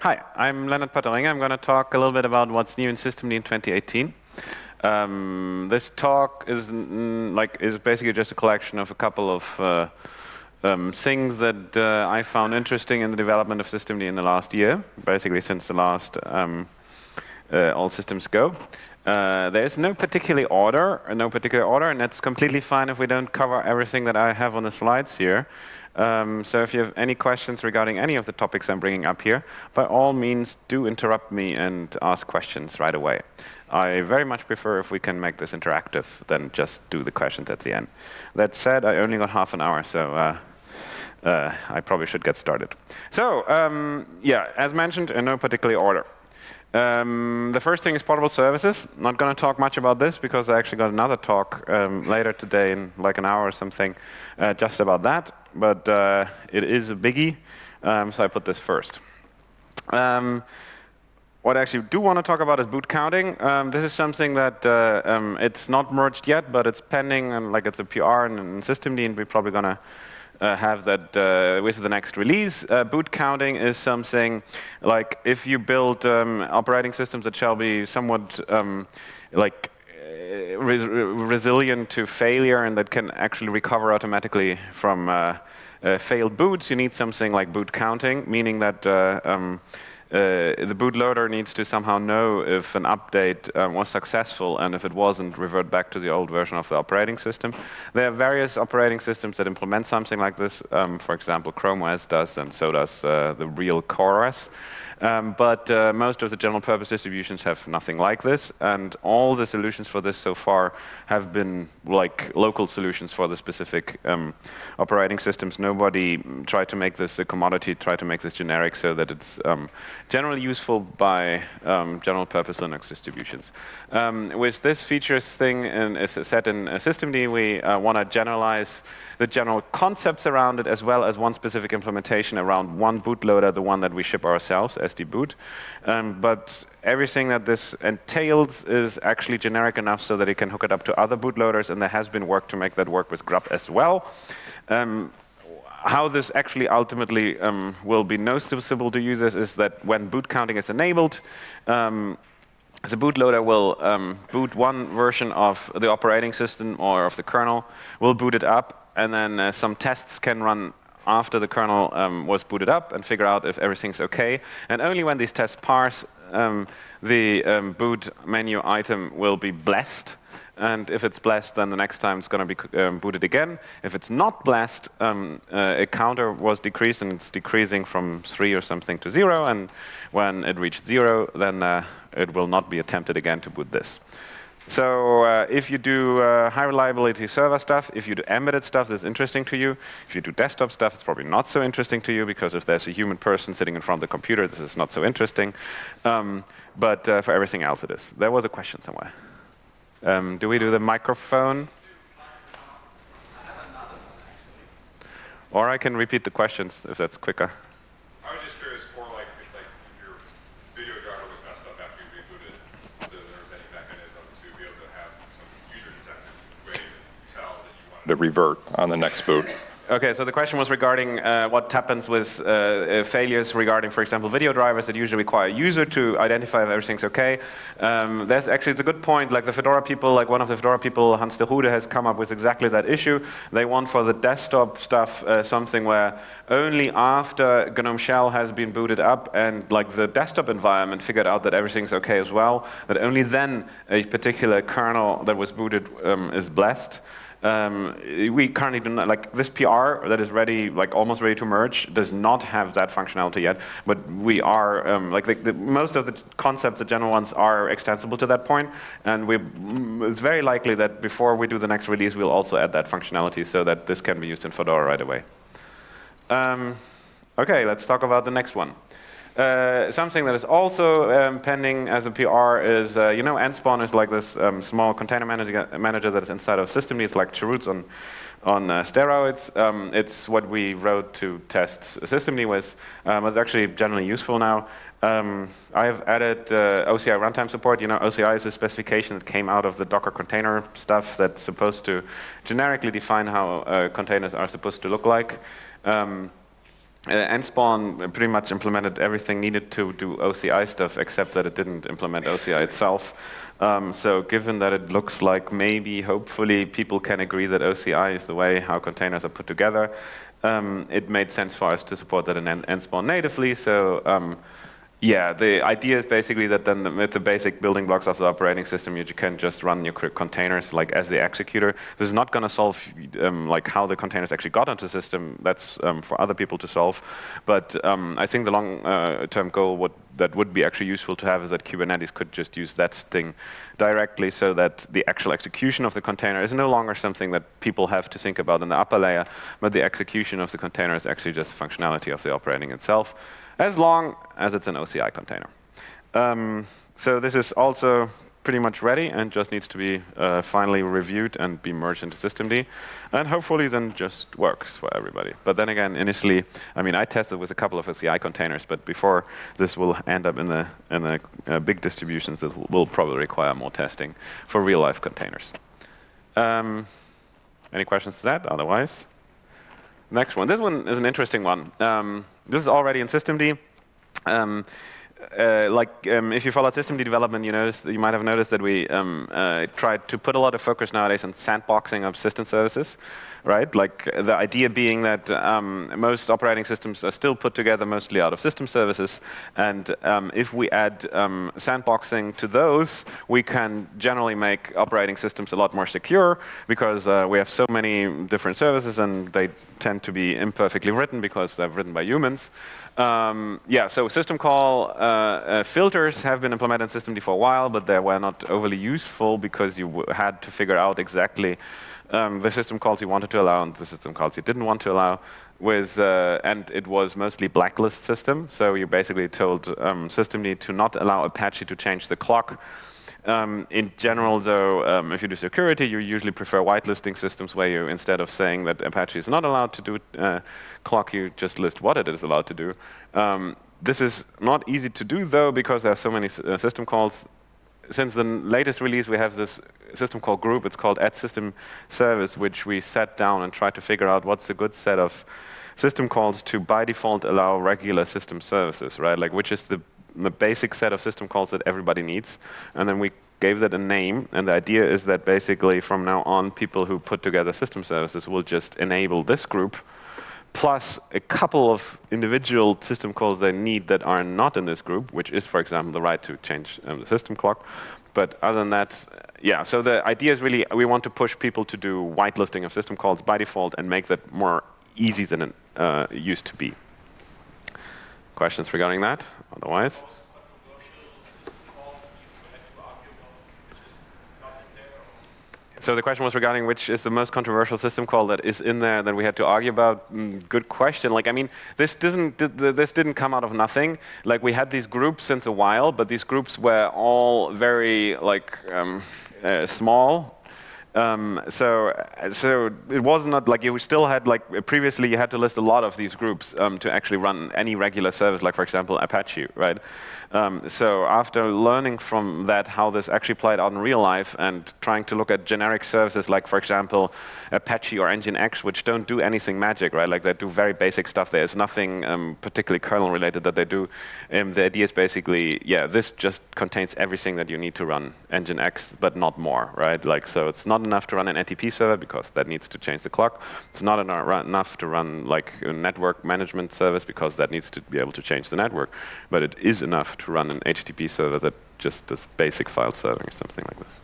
Hi, I'm Lennart Poettering. I'm going to talk a little bit about what's new in Systemd in 2018. Um, this talk is like is basically just a collection of a couple of uh, um, things that uh, I found interesting in the development of Systemd in the last year, basically since the last um, uh, All Systems Go. Uh, there is no particular order, no particular order, and that's completely fine if we don't cover everything that I have on the slides here. Um, so if you have any questions regarding any of the topics I'm bringing up here, by all means, do interrupt me and ask questions right away. I very much prefer if we can make this interactive than just do the questions at the end. That said, I only got half an hour, so uh, uh, I probably should get started. So um, yeah, as mentioned, in no particular order. Um, the first thing is portable services. Not going to talk much about this because I actually got another talk um, later today in like an hour or something uh, just about that. But uh, it is a biggie, um, so I put this first. Um, what I actually do want to talk about is boot counting. Um, this is something that uh, um, it's not merged yet, but it's pending, and like it's a PR and, and Systemd, and we're probably going to uh, have that uh, with the next release. Uh, boot counting is something like if you build um, operating systems that shall be somewhat um, like uh, res resilient to failure and that can actually recover automatically from uh, uh, failed boots, you need something like boot counting, meaning that um, the bootloader needs to somehow know if an update um, was successful and if it wasn't, revert back to the old version of the operating system. There are various operating systems that implement something like this. Um, for example, Chrome OS does, and so does uh, the real CoreOS. Um, but uh, most of the general purpose distributions have nothing like this, and all the solutions for this so far have been like local solutions for the specific um, operating systems. Nobody tried to make this a commodity, tried to make this generic so that it's um, generally useful by um, general purpose Linux distributions. Um, with this features thing in, is set in systemd, we uh, want to generalize the general concepts around it as well as one specific implementation around one bootloader, the one that we ship ourselves, SD Boot. Um, but everything that this entails is actually generic enough so that it can hook it up to other bootloaders, and there has been work to make that work with grub as well. Um, how this actually ultimately um, will be noticeable to users is that when boot counting is enabled, um, the bootloader will um, boot one version of the operating system or of the kernel, will boot it up, and then uh, some tests can run after the kernel um, was booted up and figure out if everything's okay. And only when these tests pass, um, the um, boot menu item will be blessed. And if it's blessed, then the next time it's going to be um, booted again. If it's not blessed, um, uh, a counter was decreased, and it's decreasing from 3 or something to 0. And when it reached 0, then uh, it will not be attempted again to boot this. So uh, if you do uh, high reliability server stuff, if you do embedded stuff that's interesting to you, if you do desktop stuff, it's probably not so interesting to you because if there's a human person sitting in front of the computer, this is not so interesting. Um, but uh, for everything else it is. There was a question somewhere. Um, do we do the microphone? Or I can repeat the questions if that's quicker. To revert on the next boot. Okay, so the question was regarding uh, what happens with uh, uh, failures regarding, for example, video drivers that usually require a user to identify if everything's okay. Um, that's actually it's a good point. Like the Fedora people, like one of the Fedora people, Hans de Goede, has come up with exactly that issue. They want for the desktop stuff uh, something where only after GNOME Shell has been booted up and like the desktop environment figured out that everything's okay as well, that only then a particular kernel that was booted um, is blessed. Um, we currently do not, like this PR that is ready, like almost ready to merge, does not have that functionality yet, but we are, um, like the, the, most of the concepts, the general ones, are extensible to that point, and we, mm, it's very likely that before we do the next release, we'll also add that functionality so that this can be used in Fedora right away. Um, okay, let's talk about the next one. Uh, something that is also um, pending as a PR is, uh, you know, Nspawn is like this um, small container manager, manager that is inside of systemd. It's like Chroots on, on uh, steroids. Um, it's what we wrote to test systemd with. Um, it's actually generally useful now. Um, I have added uh, OCI runtime support. You know, OCI is a specification that came out of the Docker container stuff that's supposed to generically define how uh, containers are supposed to look like. Um, uh, nspawn pretty much implemented everything needed to do OCI stuff, except that it didn't implement OCI itself. Um, so given that it looks like maybe, hopefully, people can agree that OCI is the way how containers are put together, um, it made sense for us to support that in NSpawn natively. So um, yeah, the idea is basically that then with the basic building blocks of the operating system, you can just run your containers like as the executor. This is not going to solve um, like how the containers actually got onto the system. That's um, for other people to solve. But um, I think the long-term uh, goal would, that would be actually useful to have is that Kubernetes could just use that thing directly so that the actual execution of the container is no longer something that people have to think about in the upper layer, but the execution of the container is actually just functionality of the operating itself as long as it's an OCI container. Um, so this is also pretty much ready and just needs to be uh, finally reviewed and be merged into systemd. And hopefully then just works for everybody. But then again, initially, I mean, I tested with a couple of OCI containers, but before this will end up in the, in the uh, big distributions, it will probably require more testing for real-life containers. Um, any questions to that? Otherwise, next one. This one is an interesting one. Um, this is already in systemd. Um, uh, like um, if you follow systemd development, you notice you might have noticed that we um, uh, tried to put a lot of focus nowadays on sandboxing of system services, right? Like the idea being that um, most operating systems are still put together mostly out of system services, and um, if we add um, sandboxing to those, we can generally make operating systems a lot more secure because uh, we have so many different services and they tend to be imperfectly written because they're written by humans. Um, yeah, so system call uh, uh, filters have been implemented in systemd for a while, but they were not overly useful because you had to figure out exactly um, the system calls you wanted to allow and the system calls you didn't want to allow. With uh, and it was mostly blacklist system, so you basically told um, systemd to not allow Apache to change the clock um, in general, though, um, if you do security, you usually prefer whitelisting systems where you, instead of saying that Apache is not allowed to do uh, clock, you just list what it is allowed to do. Um, this is not easy to do, though, because there are so many uh, system calls. Since the latest release, we have this system call group. It's called add system service, which we sat down and tried to figure out what's a good set of system calls to, by default, allow regular system services, right? Like, which is the the basic set of system calls that everybody needs. And then we gave that a name. And the idea is that basically from now on, people who put together system services will just enable this group plus a couple of individual system calls they need that are not in this group, which is, for example, the right to change um, the system clock. But other than that, yeah, so the idea is really we want to push people to do whitelisting of system calls by default and make that more easy than it uh, used to be. Questions regarding that? Otherwise? So the question was regarding which is the most controversial system call that is in there that we had to argue about. Mm, good question. Like I mean, this didn't this didn't come out of nothing. Like we had these groups since a while, but these groups were all very like um, uh, small um, so, so it was not like you still had like previously you had to list a lot of these groups um, to actually run any regular service, like for example Apache, right? Um, so after learning from that how this actually played out in real life and trying to look at generic services like, for example, Apache or Nginx, which don't do anything magic, right? Like they do very basic stuff. There's nothing um, particularly kernel related that they do. Um, the idea is basically, yeah, this just contains everything that you need to run Nginx, but not more, right? Like so, it's not enough to run an NTP server because that needs to change the clock. It's not enough to run like a network management service because that needs to be able to change the network. But it is enough to run an HTTP server that just does basic file serving or something like this.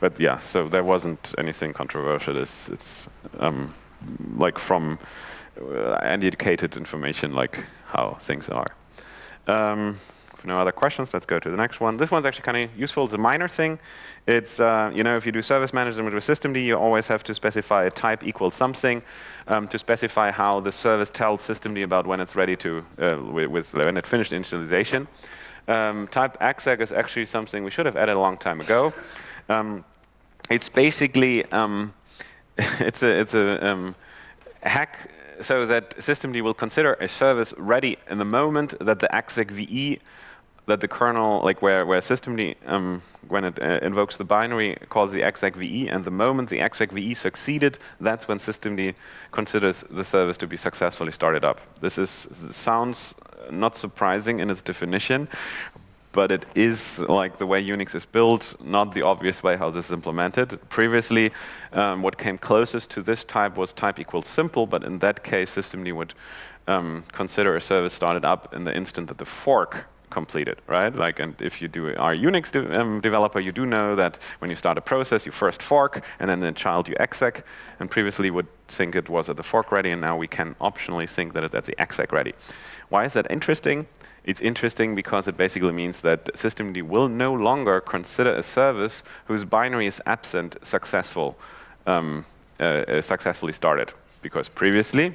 But yeah, so there wasn't anything controversial. It's, it's um, like from uh, uneducated information, like how things are. Um, no other questions, let's go to the next one. This one's actually kind of useful. It's a minor thing. It's, uh, you know, if you do service management with systemd, you always have to specify a type equals something um, to specify how the service tells systemd about when it's ready to, uh, with, when it finished initialization. Um, type exec is actually something we should have added a long time ago. Um, it's basically um, it's a it's a um, hack so that systemd will consider a service ready in the moment that the execve that the kernel, like where, where systemd, um, when it uh, invokes the binary, calls the execve, and the moment the execve succeeded, that's when systemd considers the service to be successfully started up. This is sounds not surprising in its definition, but it is like the way Unix is built, not the obvious way how this is implemented. Previously, um, what came closest to this type was type equals simple, but in that case, systemd would um, consider a service started up in the instant that the fork completed, right? Like, and if you do are Unix de um, developer, you do know that when you start a process, you first fork, and then the child you exec. And previously would think it was at the fork ready, and now we can optionally think that it's at the exec ready. Why is that interesting? It's interesting because it basically means that systemd will no longer consider a service whose binary is absent successful, um, uh, uh, successfully started. Because previously,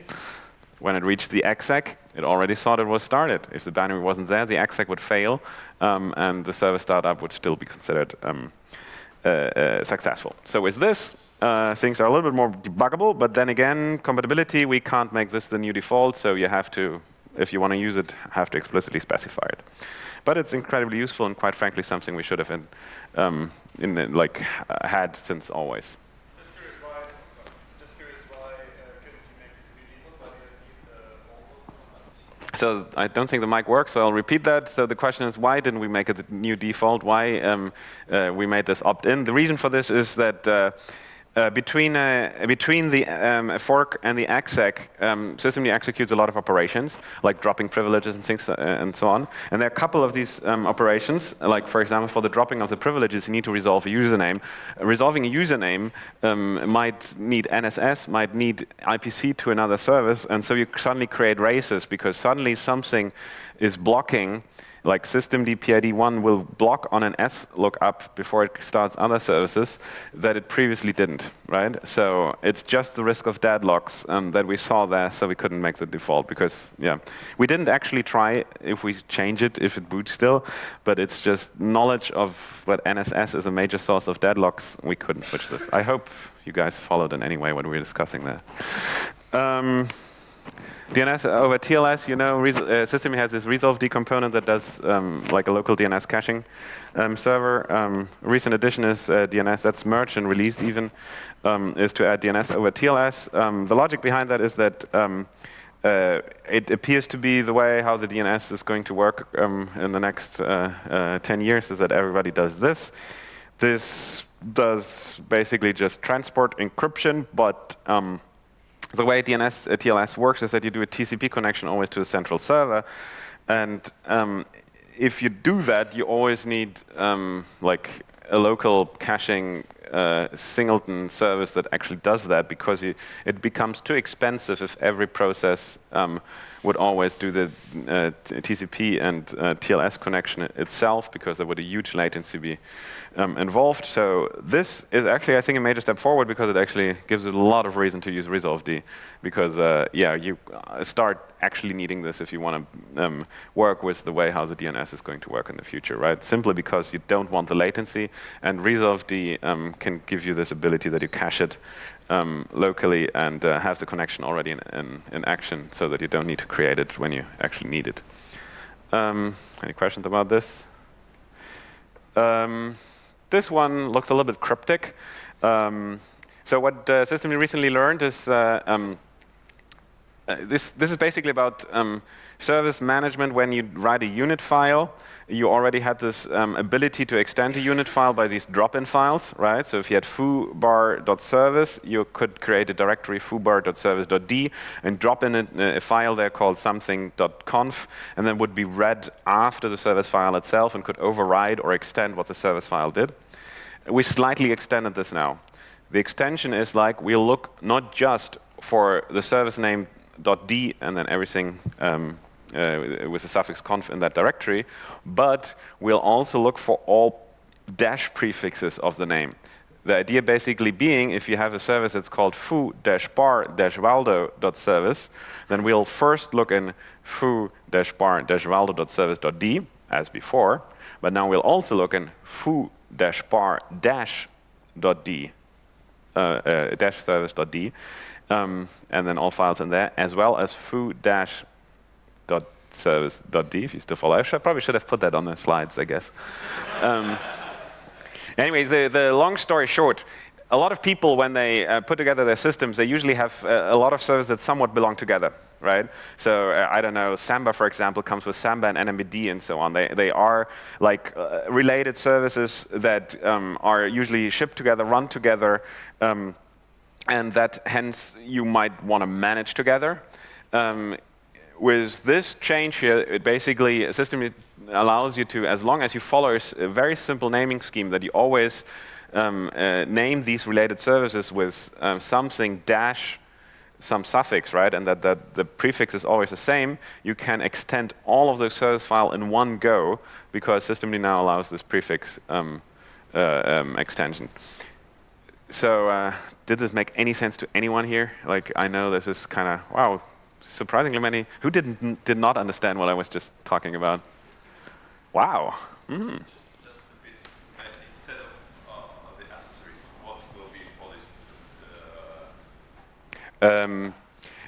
when it reached the exec, it already thought it was started. If the binary wasn't there, the exec would fail, um, and the service startup would still be considered um, uh, uh, successful. So with this, uh, things are a little bit more debuggable, but then again, compatibility, we can't make this the new default, so you have to if you want to use it, have to explicitly specify it. But it's incredibly useful and quite frankly something we should have in, um, in like had since always. So I don't think the mic works, so I'll repeat that. So the question is, why didn't we make a new default? Why um, uh, we made this opt-in? The reason for this is that uh, uh, between, uh, between the um, fork and the exec, um, systemd executes a lot of operations, like dropping privileges and things uh, and so on. And there are a couple of these um, operations, like for example, for the dropping of the privileges, you need to resolve a username. resolving a username um, might need NSS, might need IPC to another service, and so you suddenly create races because suddenly something is blocking like systemd PID1 will block on NSS lookup before it starts other services that it previously didn't, right? So it's just the risk of deadlocks um, that we saw there, so we couldn't make the default because, yeah. We didn't actually try if we change it, if it boots still, but it's just knowledge of that NSS is a major source of deadlocks. We couldn't switch this. I hope you guys followed in any way what we were discussing there. Um, DNS over TLS, you know, uh, system has this resolved component that does um, like a local DNS caching um, server. Um, recent addition is uh, DNS that's merged and released even, um, is to add DNS over TLS. Um, the logic behind that is that um, uh, it appears to be the way how the DNS is going to work in the next uh, uh, 10 years is that everybody does this. This does basically just transport encryption, but the way DNS uh, TLS works is that you do a TCP connection always to a central server, and um, if you do that, you always need um, like a local caching singleton service that actually does that because you, it becomes too expensive if every process um, would always do the uh, TCP and uh, TLS connection itself because there would a huge latency be um, involved. So this is actually, I think, a major step forward because it actually gives a lot of reason to use resolved because, uh, yeah, you uh, start actually needing this if you want to um, work with the way how the DNS is going to work in the future, right? Simply because you don't want the latency, and resolved um, can give you this ability that you cache it um, locally and uh, have the connection already in, in, in, action so that you don't need to create it when you actually need it. Um, any questions about this? Um, this one looks a little bit cryptic. Um, so what uh, we recently learned is uh, uh, this, this is basically about um, service management when you write a unit file you already had this um, ability to extend a unit file by these drop-in files, right? So if you had foobar.service, you could create a directory foobar.service.d and drop in a, a, file there called something.conf, and then would be read after the service file itself and could override or extend what the service file did. We slightly extended this now. The extension is like we'll look not just for the service name .d and then everything um, uh, with the suffix conf in that directory, but we'll also look for all dash prefixes of the name. The idea basically being, if you have a service that's called foo-bar-waldo.service, then we'll first look in foo-bar-waldo.service.d, as before, but now we'll also look in foo-bar-d, uh, uh, dash service.d, um, and then all files in there, as well as foo-dash service.d if you still follow. I should, probably should have put that on the slides, I guess. Um, anyways, the, the long story short, a lot of people, when they uh, put together their systems, they usually have uh, a lot of services that somewhat belong together, right? So uh, I don't know, Samba, for example, comes with Samba and NMBD and so on. They, they are like uh, related services that um, are usually shipped together, run together, um, and that hence you might want to manage together. Um, with this change here, it basically a system allows you to, as long as you follow a very simple naming scheme that you always um, uh, name these related services with um, something dash some suffix, right, and that, that the prefix is always the same, you can extend all of the service file in one go because systemd now allows this prefix um, uh, um, extension. So uh, did this make any sense to anyone here? Like, I know this is kind of, wow, surprisingly many. Who didn't, did not understand what I was just talking about? Wow. Mm. Um,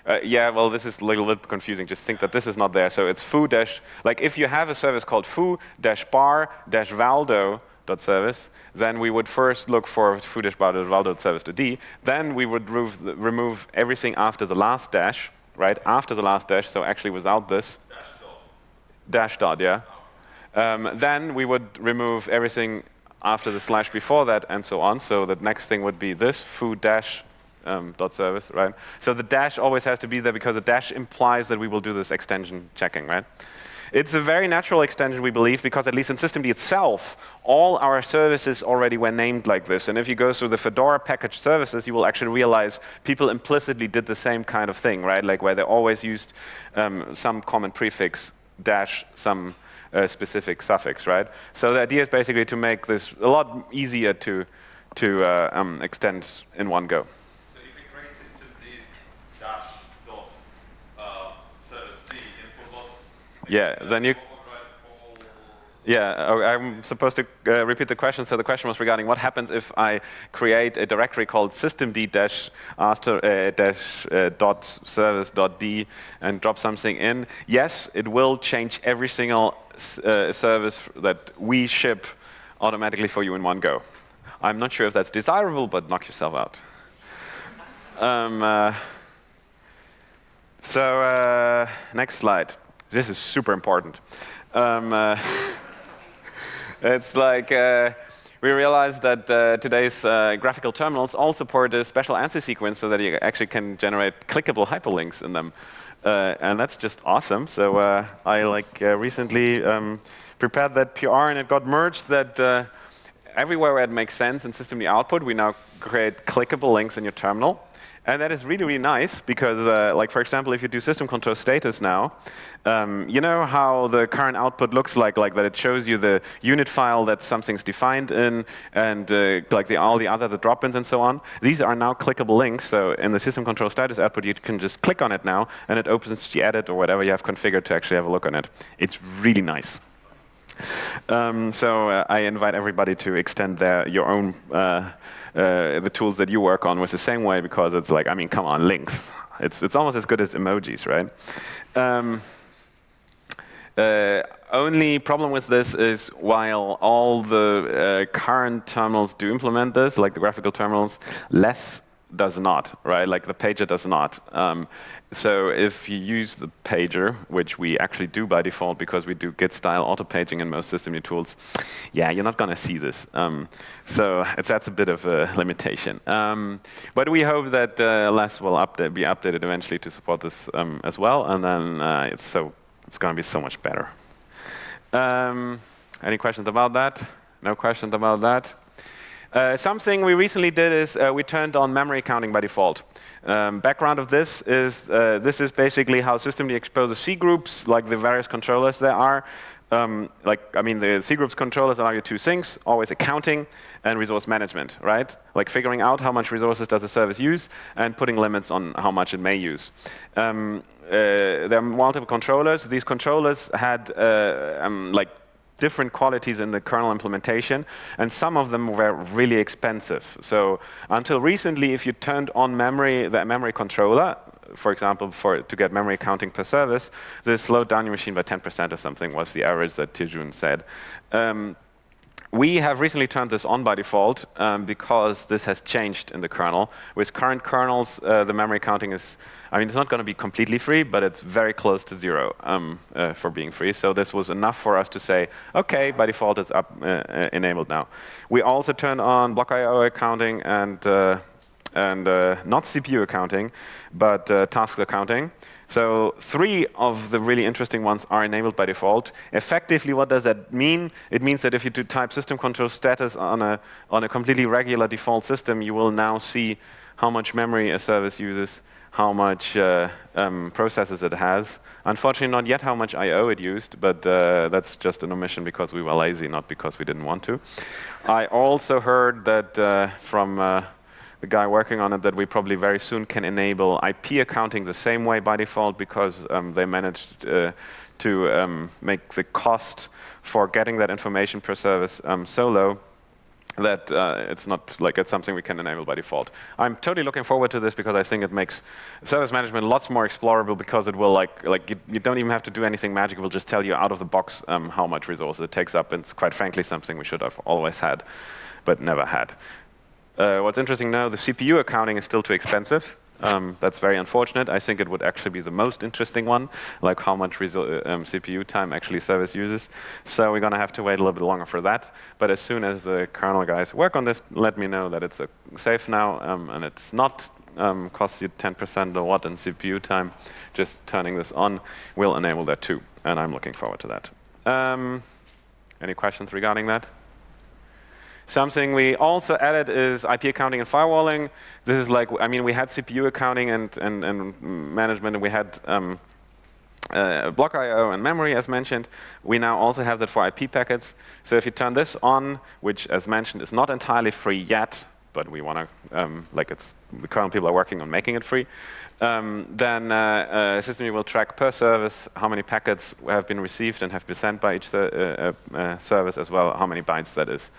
uh, yeah, well, this is a little bit confusing. Just think that this is not there. So it's foo dash, like if you have a service called foo dash bar dash waldo service, then we would first look for foo dash bar dash waldo dot service to d. Then we would remove everything after the last dash, right? After the last dash, so actually without this. Dash dot. Dash dot, yeah. Um, then we would remove everything after the slash before that and so on. So the next thing would be this foo dash um, dot service, right? So the dash always has to be there because the dash implies that we will do this extension checking, right? It's a very natural extension, we believe, because at least in systemd itself, all our services already were named like this. And if you go through the Fedora package services, you will actually realize people implicitly did the same kind of thing, right? Like where they always used um, some common prefix dash some uh, specific suffix, right? So the idea is basically to make this a lot easier to, to uh, um, extend in one go. Yeah, then you. Yeah, oh, I'm supposed to uh, repeat the question. So the question was regarding what happens if I create a directory called systemd uh, dash uh, dot service dot d and drop something in. Yes, it will change every single uh, service that we ship automatically for you in one go. I'm not sure if that's desirable, but knock yourself out. Um, so next slide. This is super important. Um, uh, it's like uh, we realized that uh, today's uh, graphical terminals all support a special ANSI sequence so that you actually can generate clickable hyperlinks in them. Uh, and that's just awesome. So uh, I like recently um, prepared that PR and it got merged that everywhere where it makes sense in systemd output, we now create clickable links in your terminal. And that is really, really nice because, uh, like, for example, if you do system control status now, um, you know how the current output looks like, like that it shows you the unit file that something's defined in, and uh, like the, all the other the drop-ins and so on. These are now clickable links. So in the system control status output, you can just click on it now, and it opens gedit or whatever you have configured to actually have a look on it. It's really nice. Um, so uh, I invite everybody to extend their your own uh, the tools that you work on was the same way because it's like, I mean, come on, links. It's, it's almost as good as emojis, right? Um, uh, only problem with this is while all the uh, current terminals do implement this, like the graphical terminals, less does not, right? Like the pager does not. Um, so if you use the pager, which we actually do by default because we do git style auto paging in most system tools, yeah, you're not going to see this. Um, so that's a bit of a limitation. Um, but we hope that uh, LESS will update, be updated eventually to support this um, as well, and then uh, it's so it's going to be so much better. Um, any questions about that? No questions about that? Uh, something we recently did is uh, we turned on memory counting by default. Um, background of this is uh, this is basically how systemd exposes C groups, like the various controllers there are. Um, like, I mean, the C groups controllers allow you two things, always accounting and resource management, right? Like figuring out how much resources does a service use and putting limits on how much it may use. Um, uh, there are multiple controllers. These controllers had uh, um, like different qualities in the kernel implementation, and some of them were really expensive. So until recently, if you turned on memory, the memory controller, for example, for to get memory accounting per service, this slowed down your machine by 10% or something was the average that Tejun said. Um, we have recently turned this on by default um, because this has changed in the kernel. With current kernels, uh, the memory counting is, I mean, it's not going to be completely free, but it's very close to zero um, uh, for being free. So this was enough for us to say, OK, by default, it's up uh, uh enabled now. We also turned on block I.O. accounting and, uh, and uh, not CPU accounting, but task accounting. So three of the really interesting ones are enabled by default. Effectively, what does that mean? It means that if you do type system control status on a, on a completely regular default system, you will now see how much memory a service uses, how much uh, um, processes it has. Unfortunately, not yet how much I.O. it used, but uh, that's just an omission because we were lazy, not because we didn't want to. I also heard that uh, from uh, the guy working on it that we probably very soon can enable IP accounting the same way by default because um, they managed uh, to um, make the cost for getting that information per service um, so low that uh, it's not like it's something we can enable by default. I'm totally looking forward to this because I think it makes service management lots more explorable because it will like like you, you don't even have to do anything magic. It will just tell you out of the box um, how much resources it takes up. And it's quite frankly something we should have always had, but never had. Uh, what's interesting now, the CPU accounting is still too expensive. Um, that's very unfortunate. I think it would actually be the most interesting one, like how much uh, um, CPU time actually service uses. So we're going to have to wait a little bit longer for that. But as soon as the kernel guys work on this, let me know that it's uh, safe now um, and it's not um, you 10% or what in CPU time. Just turning this on will enable that too. And I'm looking forward to that. Um, any questions regarding that? Something we also added is IP accounting and firewalling. This is like, I mean, we had CPU accounting and, and, and management, and we had um, uh, block I.O. and memory, as mentioned. We now also have that for IP packets. So if you turn this on, which, as mentioned, is not entirely free yet, but we want to, um, like it's, the current people are working on making it free, um, then uh, uh, system will track per service how many packets have been received and have been sent by each uh, uh, uh service as well, how many bytes that is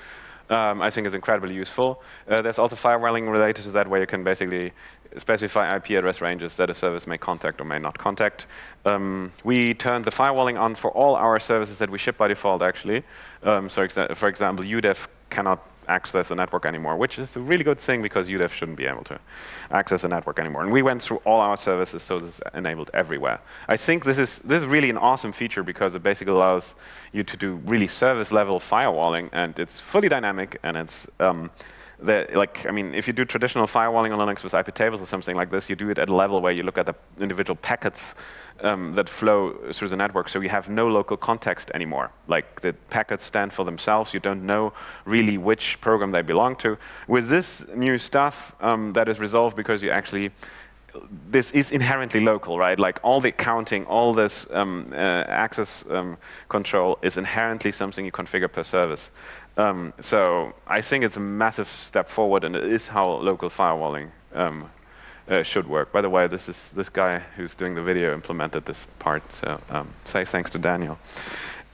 um, I think is incredibly useful. Uh, there's also firewalling related to that where you can basically specify IP address ranges that a service may contact or may not contact. Um, we turned the firewalling on for all our services that we ship by default, actually. Um, so, exa for example, udev cannot access a network anymore, which is a really good thing because udev shouldn't be able to access a network anymore. And we went through all our services, so this is enabled everywhere. I think this is, this is really an awesome feature because it basically allows you to do really service-level firewalling, and it's fully dynamic, and it's um, the, like, I mean, if you do traditional firewalling on Linux with IP tables or something like this, you do it at a level where you look at the individual packets um, that flow through the network, so you have no local context anymore. Like the packets stand for themselves, you don't know really which program they belong to. With this new stuff, um, that is resolved because you actually this is inherently local, right? Like all the counting, all this um, uh, access um, control is inherently something you configure per service. Um, so I think it's a massive step forward, and it is how local firewalling um, uh, should work. By the way, this is this guy who's doing the video implemented this part, so um, say thanks to Daniel.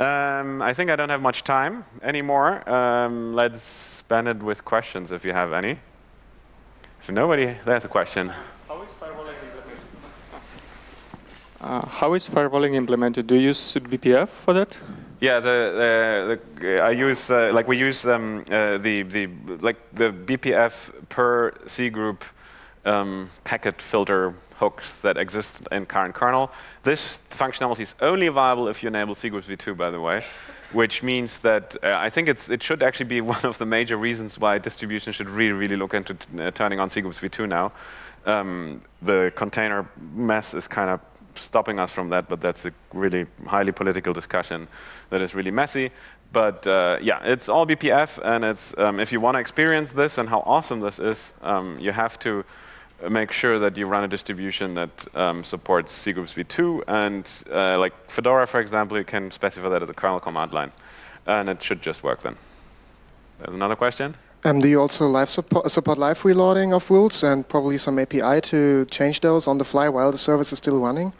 Um, I think I don't have much time anymore. Um, let's spend it with questions if you have any. If nobody, there's a question. How is firewalling implemented? Uh, how is firewalling implemented? Do you use BPF for that? Yeah, the, the, I use uh, like we use um, uh, the the like the BPF per C group um, packet filter hooks that exist in current kernel. This functionality is only available if you enable cgroups v2, by the way, which means that uh, I think it's it should actually be one of the major reasons why distribution should really, really look into uh, turning on cgroups v2 now. Um, the container mess is kind of stopping us from that, but that's a really highly political discussion that is really messy. But uh, yeah, it's all BPF, and it's um, if you want to experience this and how awesome this is, um, you have to make sure that you run a distribution that um, supports cgroups v2. And uh, like Fedora, for example, you can specify that at the kernel command line. And it should just work then. There's another question? Um, do you also live support, support live reloading of rules and probably some API to change those on the fly while the service is still running?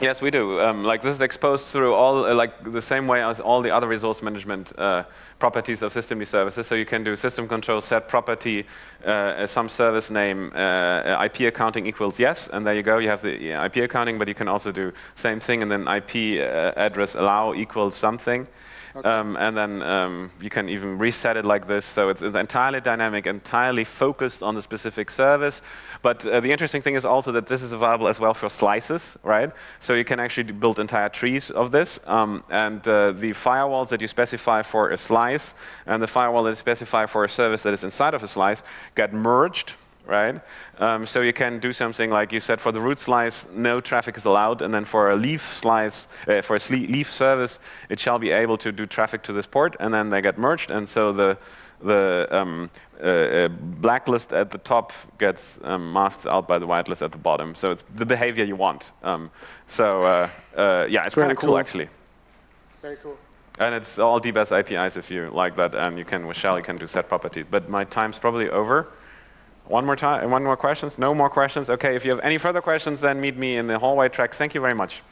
Yes, we do. Um, like this is exposed through all, uh, like the same way as all the other resource management uh, properties of systemd services. So you can do system control set property, uh, some service name, uh, IP accounting equals yes, and there you go. You have the IP accounting, but you can also do same thing, and then IP uh, address allow equals something. Um, and then um, you can even reset it like this. So it's, it's entirely dynamic, entirely focused on the specific service. But uh, the interesting thing is also that this is available as well for slices, right? So you can actually build entire trees of this. Um, and uh, the firewalls that you specify for a slice and the firewall that you specify for a service that is inside of a slice get merged right? Um, so you can do something like you said for the root slice, no traffic is allowed, and then for a leaf slice, uh, for a leaf service, it shall be able to do traffic to this port, and then they get merged, and so the the um, uh, uh, blacklist at the top gets um, masked out by the whitelist at the bottom. So it's the behavior you want. Um, so uh, uh yeah, it's kind of cool, cool actually. Very cool. And it's all D-Bus APIs if you like that, and you can with shell you can do set property. But my time's probably over. One more time, one more questions? No more questions? Okay, if you have any further questions, then meet me in the hallway tracks. Thank you very much.